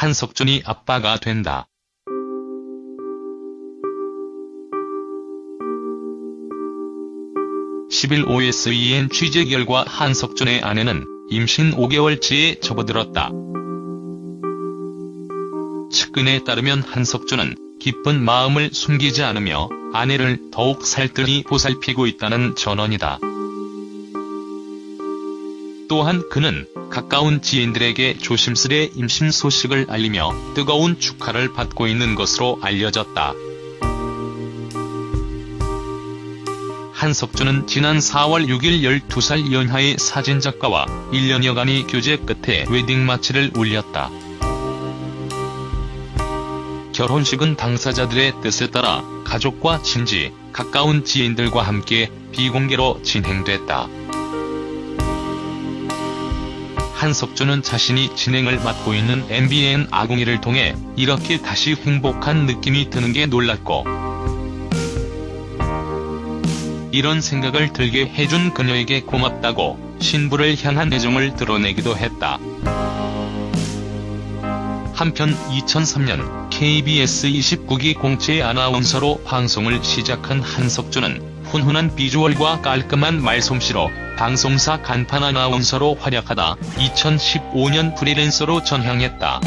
한석준이 아빠가 된다. 10일 OSEN 취재 결과 한석준의 아내는 임신 5개월째에 접어들었다. 측근에 따르면 한석준은 기쁜 마음을 숨기지 않으며 아내를 더욱 살뜰히 보살피고 있다는 전언이다. 또한 그는 가까운 지인들에게 조심스레 임신 소식을 알리며 뜨거운 축하를 받고 있는 것으로 알려졌다. 한석준은 지난 4월 6일 12살 연하의 사진작가와 1년여간의 교제 끝에 웨딩 마치를 올렸다. 결혼식은 당사자들의 뜻에 따라 가족과 친지, 가까운 지인들과 함께 비공개로 진행됐다. 한석준은 자신이 진행을 맡고 있는 MBN 아궁이를 통해 이렇게 다시 행복한 느낌이 드는 게 놀랐고 이런 생각을 들게 해준 그녀에게 고맙다고 신부를 향한 애정을 드러내기도 했다. 한편 2003년 KBS 29기 공채 아나운서로 방송을 시작한 한석준은 훈훈한 비주얼과 깔끔한 말솜씨로 방송사 간판 아나운서로 활약하다 2015년 프리랜서로 전향했다.